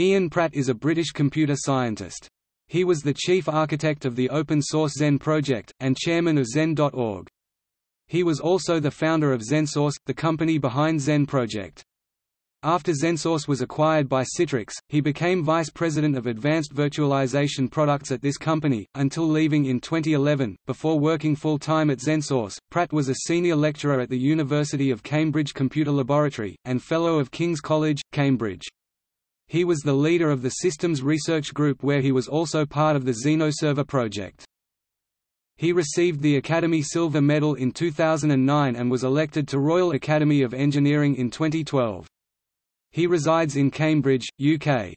Ian Pratt is a British computer scientist. He was the chief architect of the open-source Xen project, and chairman of Xen.org. He was also the founder of XenSource, the company behind Xen project. After XenSource was acquired by Citrix, he became vice president of advanced virtualization products at this company, until leaving in 2011. Before working full time at XenSource, Pratt was a senior lecturer at the University of Cambridge Computer Laboratory, and Fellow of King's College, Cambridge. He was the leader of the Systems Research Group where he was also part of the XenoServer project. He received the Academy Silver Medal in 2009 and was elected to Royal Academy of Engineering in 2012. He resides in Cambridge, UK.